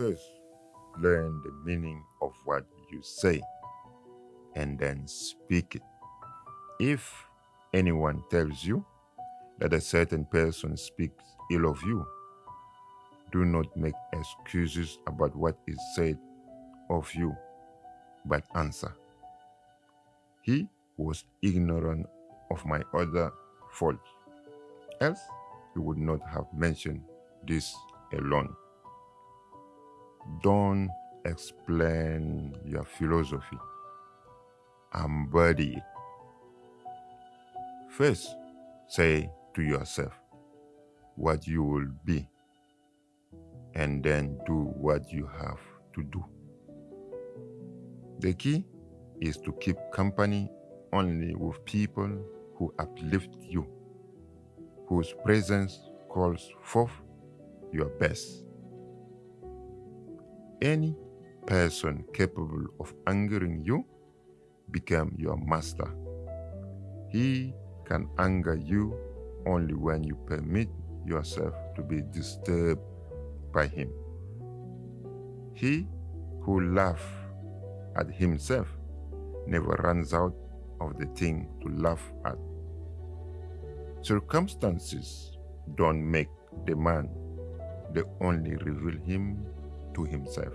First, learn the meaning of what you say and then speak it. If anyone tells you that a certain person speaks ill of you, do not make excuses about what is said of you, but answer. He was ignorant of my other faults, else he would not have mentioned this alone. Don't explain your philosophy, embody it. First, say to yourself what you will be, and then do what you have to do. The key is to keep company only with people who uplift you, whose presence calls forth your best. Any person capable of angering you become your master. He can anger you only when you permit yourself to be disturbed by him. He who laughs at himself never runs out of the thing to laugh at. Circumstances don't make the man, they only reveal him to himself.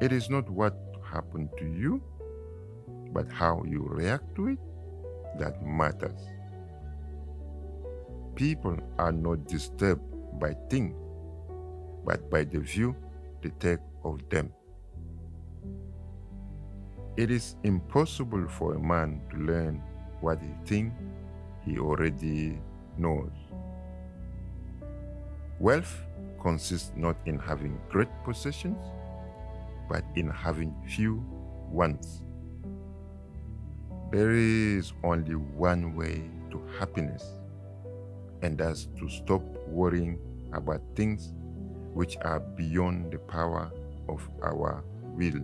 It is not what happened to you, but how you react to it that matters. People are not disturbed by things, but by the view they take of them. It is impossible for a man to learn what he thinks he already knows. Wealth consists not in having great possessions, but in having few wants. There is only one way to happiness, and that's to stop worrying about things which are beyond the power of our will.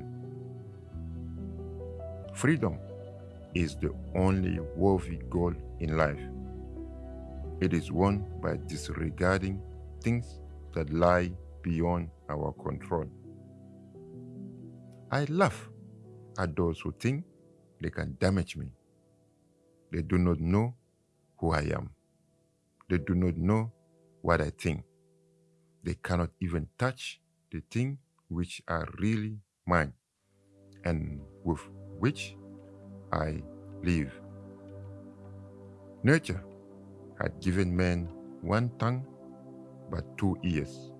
Freedom is the only worthy goal in life. It is won by disregarding things that lie beyond our control. I laugh at those who think they can damage me. They do not know who I am. They do not know what I think. They cannot even touch the things which are really mine and with which I live. Nature had given man one tongue but two ears,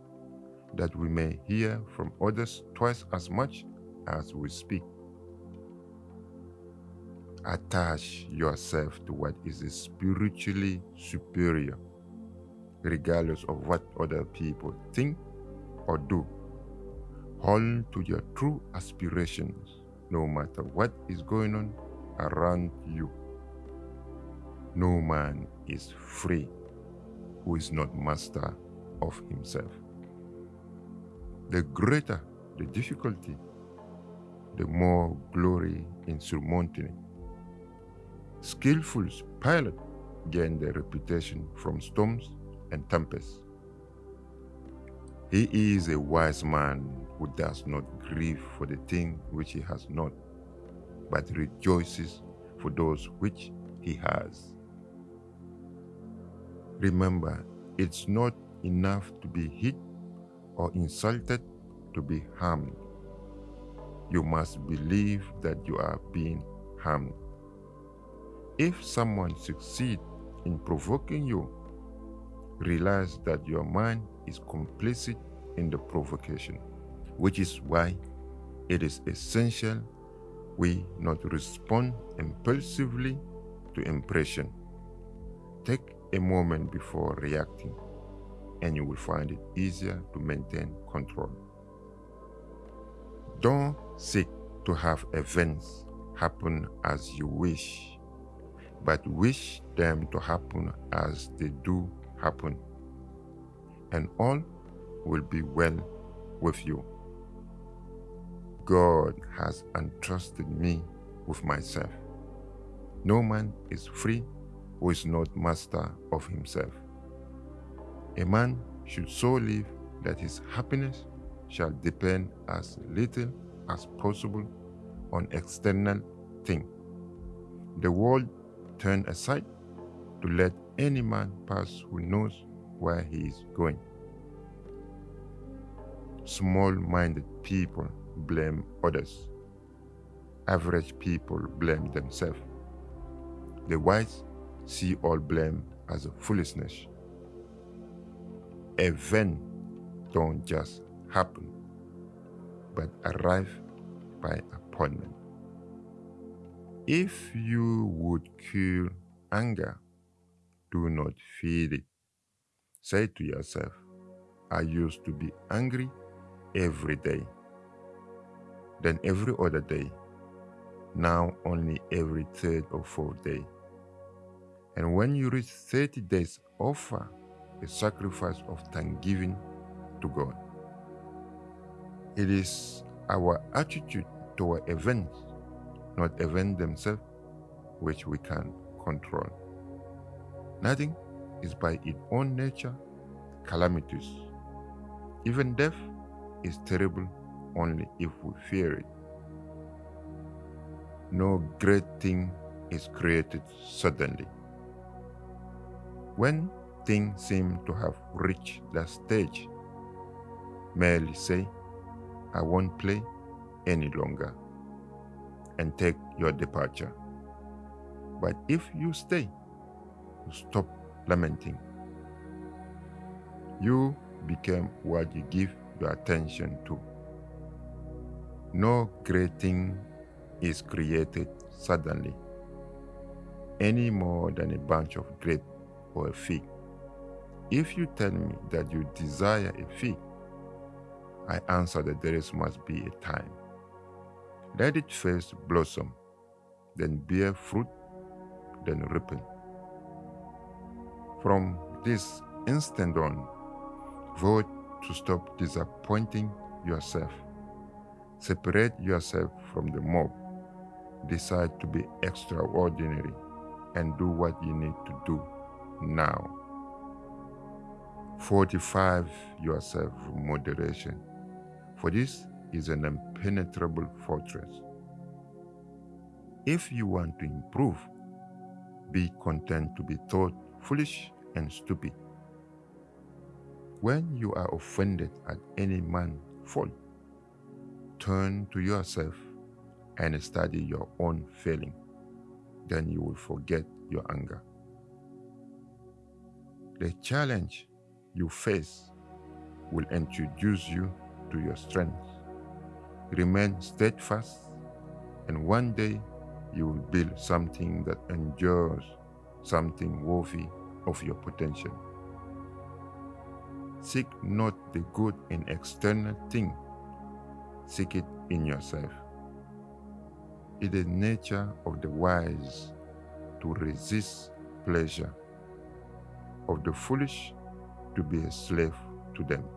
that we may hear from others twice as much as we speak. Attach yourself to what is spiritually superior, regardless of what other people think or do. Hold to your true aspirations, no matter what is going on around you. No man is free who is not master of himself. The greater the difficulty, the more glory in surmounting it. Skillful pilots gain their reputation from storms and tempests. He is a wise man who does not grieve for the thing which he has not, but rejoices for those which he has. Remember, it's not enough to be hit or insulted to be harmed. You must believe that you are being harmed. If someone succeeds in provoking you, realize that your mind is complicit in the provocation, which is why it is essential we not respond impulsively to impression. Take a moment before reacting and you will find it easier to maintain control. Don't seek to have events happen as you wish, but wish them to happen as they do happen, and all will be well with you. God has entrusted me with myself. No man is free who is not master of himself. A man should so live that his happiness shall depend as little as possible on external things. The world turn aside to let any man pass who knows where he is going. Small minded people blame others. Average people blame themselves. The wise see all blame as a foolishness. Events don't just happen, but arrive by appointment. If you would cure anger, do not feed it. Say to yourself, I used to be angry every day, then every other day, now only every third or fourth day. And when you reach 30 days, offer a sacrifice of thanksgiving to God. It is our attitude toward events, not events themselves, which we can control. Nothing is by its own nature calamitous. Even death is terrible only if we fear it. No great thing is created suddenly. When things seem to have reached that stage, merely say, I won't play any longer, and take your departure. But if you stay, stop lamenting. You became what you give your attention to. No great thing is created suddenly, any more than a bunch of grapes or a fig. If you tell me that you desire a fig, I answer that there must be a time. Let it first blossom, then bear fruit, then ripen. From this instant on, vote to stop disappointing yourself. Separate yourself from the mob. Decide to be extraordinary and do what you need to do now. Fortify yourself moderation, for this is an impenetrable fortress. If you want to improve, be content to be thought foolish and stupid. When you are offended at any man's fault, turn to yourself and study your own failing. Then you will forget your anger. The challenge you face will introduce you to your strength. Remain steadfast, and one day you will build something that endures, something worthy of your potential. Seek not the good in external things, seek it in yourself. It is nature of the wise to resist pleasure, of the foolish to be a slave to them.